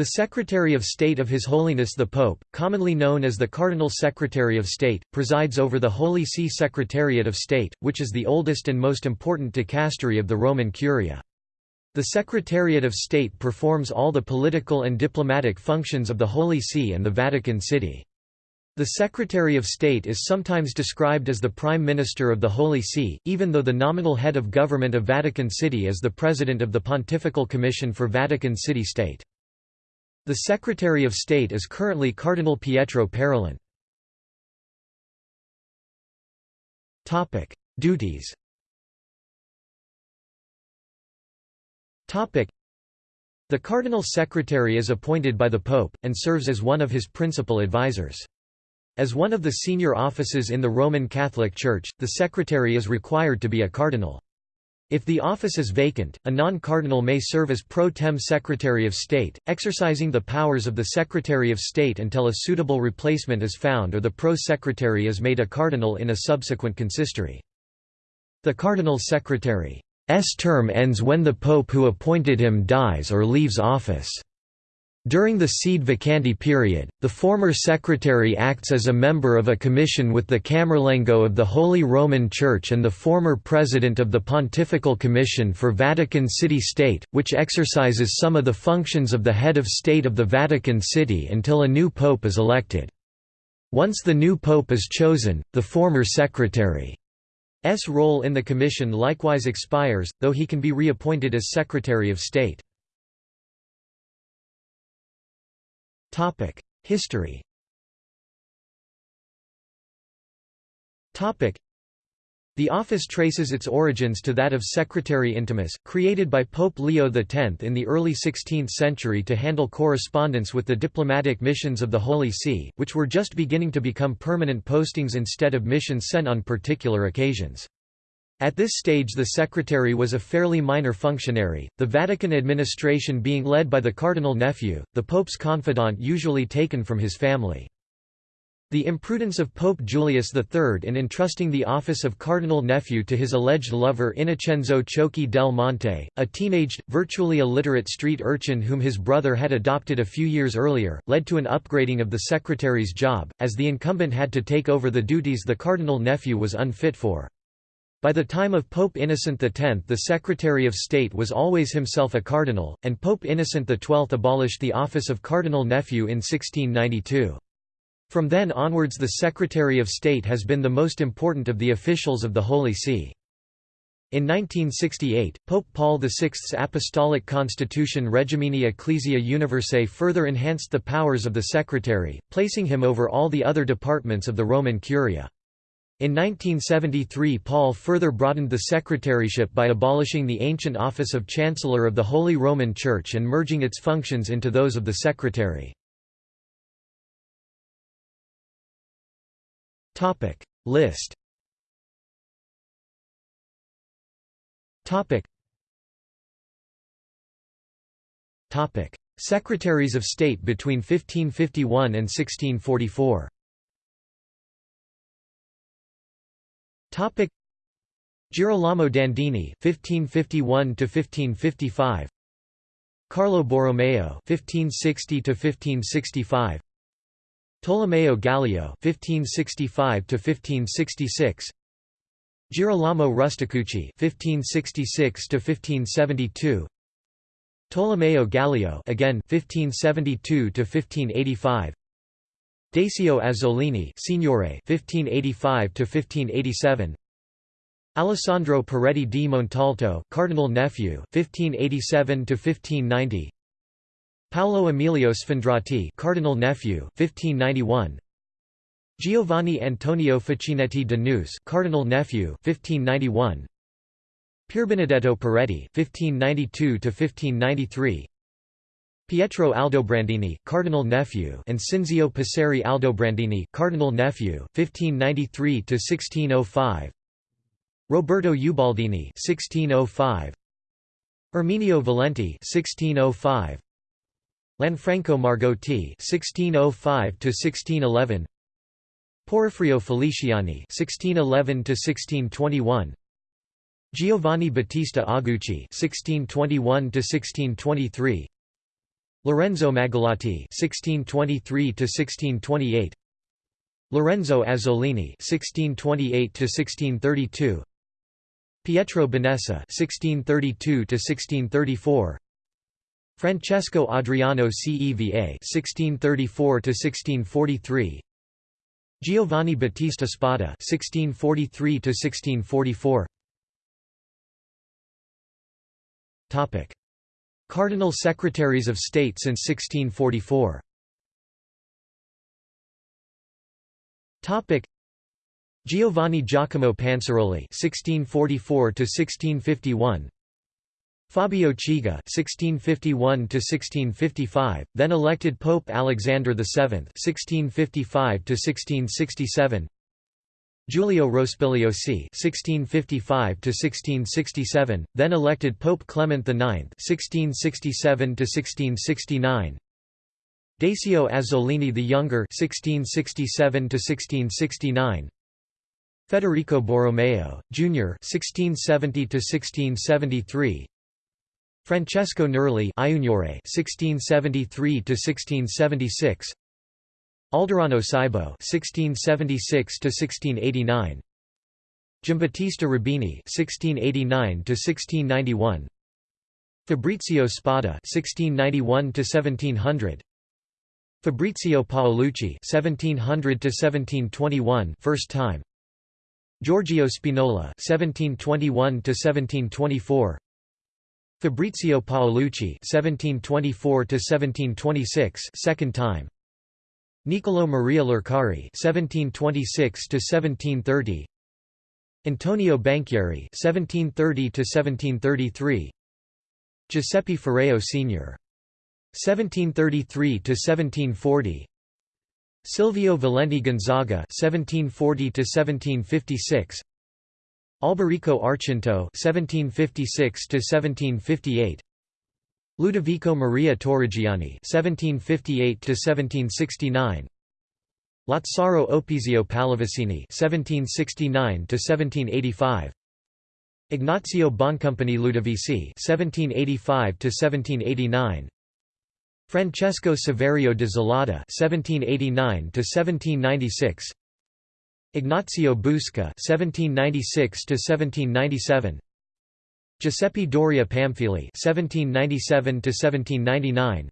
The Secretary of State of His Holiness the Pope, commonly known as the Cardinal Secretary of State, presides over the Holy See Secretariat of State, which is the oldest and most important dicastery of the Roman Curia. The Secretariat of State performs all the political and diplomatic functions of the Holy See and the Vatican City. The Secretary of State is sometimes described as the Prime Minister of the Holy See, even though the nominal head of government of Vatican City is the President of the Pontifical Commission for Vatican City-State. The Secretary of State is currently Cardinal Pietro Parolin. Duties The Cardinal Secretary is appointed by the Pope, and serves as one of his principal advisers. As one of the senior offices in the Roman Catholic Church, the secretary is required to be a cardinal. If the office is vacant, a non-cardinal may serve as pro tem Secretary of State, exercising the powers of the Secretary of State until a suitable replacement is found or the pro-secretary is made a cardinal in a subsequent consistory. The cardinal secretary's term ends when the pope who appointed him dies or leaves office. During the sede vacante period, the former secretary acts as a member of a commission with the Camerlengo of the Holy Roman Church and the former president of the Pontifical Commission for Vatican City-State, which exercises some of the functions of the head of state of the Vatican City until a new pope is elected. Once the new pope is chosen, the former secretary's role in the commission likewise expires, though he can be reappointed as Secretary of State. History. The office traces its origins to that of Secretary Intimus, created by Pope Leo X in the early 16th century to handle correspondence with the diplomatic missions of the Holy See, which were just beginning to become permanent postings instead of missions sent on particular occasions. At this stage the secretary was a fairly minor functionary, the Vatican administration being led by the cardinal nephew, the pope's confidant usually taken from his family. The imprudence of Pope Julius III in entrusting the office of cardinal nephew to his alleged lover Innocenzo Ciocchi del Monte, a teenaged, virtually illiterate street urchin whom his brother had adopted a few years earlier, led to an upgrading of the secretary's job, as the incumbent had to take over the duties the cardinal nephew was unfit for. By the time of Pope Innocent X the Secretary of State was always himself a cardinal, and Pope Innocent XII abolished the office of cardinal nephew in 1692. From then onwards the Secretary of State has been the most important of the officials of the Holy See. In 1968, Pope Paul VI's Apostolic Constitution Regimini Ecclesiae Universae further enhanced the powers of the Secretary, placing him over all the other departments of the Roman Curia. In 1973 Paul further broadened the secretaryship by abolishing the ancient office of Chancellor of the Holy Roman Church and merging its functions into those of the secretary. List. Secretaries of State between 1551 and 1644 Topic. Girolamo Dandini (1551–1555), Carlo Borromeo (1560–1565), Tolomeo Gallio (1565–1566), Girolamo Rusticucci (1566–1572). Tolomeo Gallio again 1572 to 1585 Decio Azzolini Signore 1585 to 1587 Alessandro Peretti di Montalto Cardinal nephew 1587 to 1590 Paolo Emilio Sfondrati Cardinal nephew 1591 Giovanni Antonio Facchinetti de Neuse Cardinal nephew 1591 Pierbenedetto Peretti 1592 to 1593 Pietro Aldobrandini, cardinal nephew, and Cinzio Passeri Aldobrandini, cardinal nephew, 1593 to 1605. Roberto Ubaldini, 1605. Erminio Valenti, 1605. Lanfranco Margotti, 1605 to 1611. Porfirio Feliciani, 1611 to 1621. Giovanni Battista Agucci, 1621 to 1623. Lorenzo Magalotti (1623–1628), Lorenzo Azzolini (1628–1632), Pietro Benessa (1632–1634), Francesco Adriano Ceva (1634–1643), Giovanni Battista Spada (1643–1644). Topic. Cardinal Secretaries of State since 1644 Topic. Giovanni Giacomo Panciroli (1644–1651), Fabio Chigi (1651–1655), then elected Pope Alexander VII (1655–1667). Giulio Rospigliosi (1655–1667), then elected Pope Clement IX (1667–1669). Decio Azzolini the Younger (1667–1669). Federico Borromeo, Jr. (1670–1673). Francesco Nerli (1673–1676). Alderano Cibo (1676–1689), Giambattista Rubini (1689–1691), Fabrizio Spada (1691–1700), Fabrizio Paolucci (1700–1721), first time. Giorgio Spinola (1721–1724). Fabrizio Paolucci (1724–1726), second time. Niccolò Maria Lercari (1726–1730), Antonio Banchieri (1730–1733), Giuseppe Firrao Sr. (1733–1740), Silvio Valenti Gonzaga (1740–1756), Alberico Archinto (1756–1758), Ludovico Maria Torrigiani (1758–1769), Lazzaro Opizio Pallavicini (1769–1785), Ignazio Boncompagni Ludovici (1785–1789), Francesco Saverio de Zelada (1789–1796), Ignazio Busca (1796–1797). Giuseppe Doria Pamphili (1797–1799),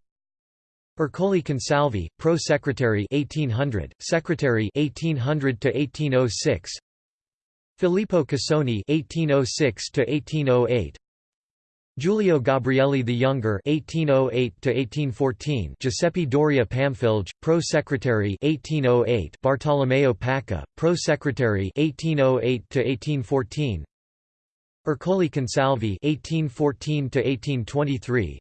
Ercole Consalvi, Pro Secretary 1800, Secretary 1800 to 1806. Filippo Casoni 1806 to 1808. Giulio Gabrielli the Younger 1808 to 1814. Giuseppe Doria Pamphilj, Pro Secretary 1808. Bartolomeo Pacca, Pro Secretary 1808 to 1814. Ercole Consalvi (1814–1823),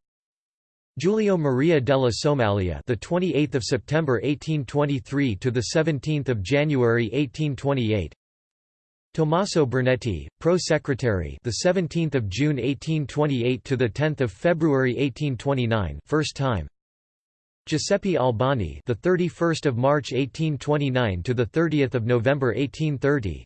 Giulio Maria della Somaglia, the 28th of September 1823 to the 17th of January 1828. Tommaso Bernetti, Pro Secretary, the 17th of June 1828 to the 10th of February 1829, first time. Giuseppe Albani, the 31st of March 1829 to the 30th of November 1830.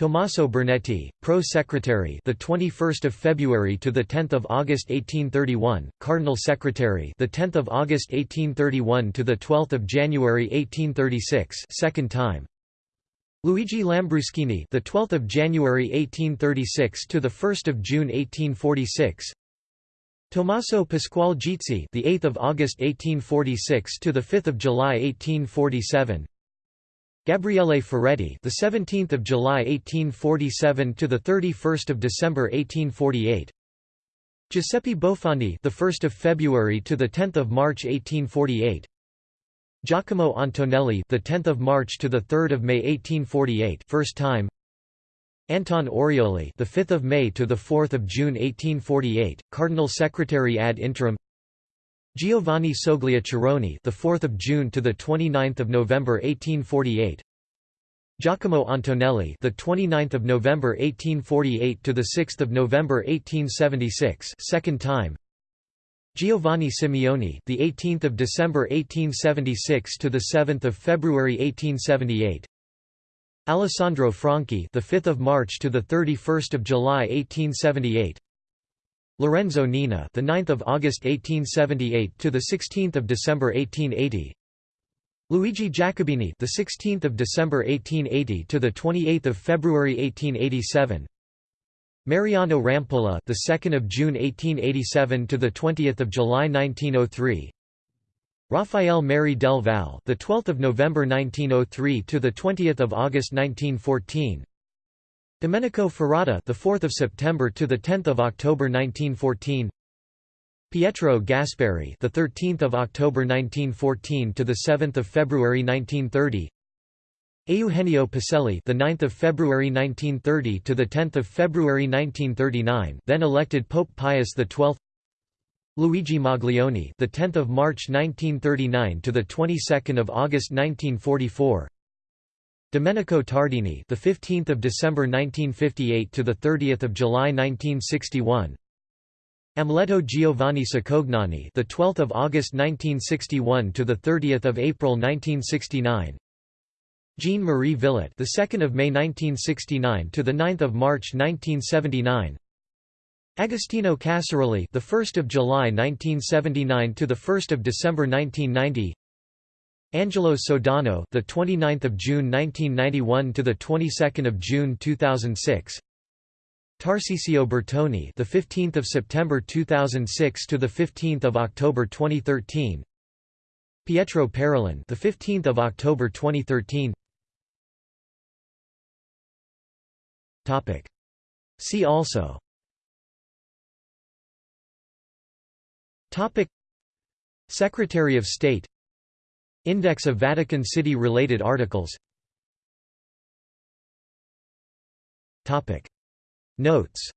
Tommaso Bernetti, Pro Secretary, the 21st of February to the 10th of August 1831, Cardinal Secretary, the 10th of August 1831 to the 12th of January 1836, second time. Luigi Lambruschini, the 12th of January 1836 to the 1st of June 1846. Tommaso Pasquale Gizzi, the 8th of August 1846 to the 5th of July 1847. Gabriele Ferretti, the 17th of July 1847 to the 31st of December 1848. Giuseppe Bofondi, the 1st of February to the 10th of March 1848. Giacomo Antonelli, the 10th of March to the 3rd of May 1848, first time. Anton Orioli, the 5th of May to the 4th of June 1848, Cardinal Secretary ad interim. Giovanni Soglia Ceroni, the 4th of June to the 29th of November 1848. Giacomo Antonelli, the 29th of November 1848 to the 6th of November 1876, second time. Giovanni Simeoni, the 18th of December 1876 to the 7th of February 1878. Alessandro Franchi, the 5th of March to the 31st of July 1878. Lorenzo Nina, the 9th of August 1878 to the 16th of December 1880. Luigi Jacobini, the 16th of December 1880 to the 28th of February 1887. Mariano Rampolla, the 2nd of June 1887 to the 20th of July 1903. Rafael Merry del Val, the 12th of November 1903 to the 20th of August 1914. Domenico Ferrata, the 4th of September to the 10th of October 1914. Pietro Gasparri, the 13th of October 1914 to the 7th of February 1930. Eugenio Pacelli, the 9th of February 1930 to the 10th of February 1939, then elected Pope Pius XII. Luigi Maglione, the 10th of March 1939 to the 22nd of August 1944. Domenico Tardini, the 15th of December 1958 to the 30th of July 1961. Amleto Giovanni Cicognani, the 12th of August 1961 to the 30th of April 1969. Jean Marie Villot, the 2nd of May 1969 to the 9th of March 1979. Agostino Casaroli, the 1st of July 1979 to the 1st of December 1990. Angelo Sodano, the 29th of June 1991 to the 22nd of June 2006. Tarcisio Bertone, the 15th of September 2006 to the 15th of October 2013. Pietro Parolin, the 15th of October 2013. Topic. See also. Topic. Secretary of State Index of Vatican City-related articles Topic. Notes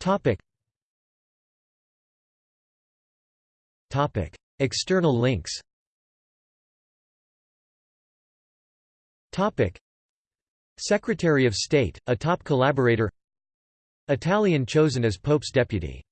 Topic. Topic. External links Topic. Secretary of State, a top collaborator Italian chosen as Pope's deputy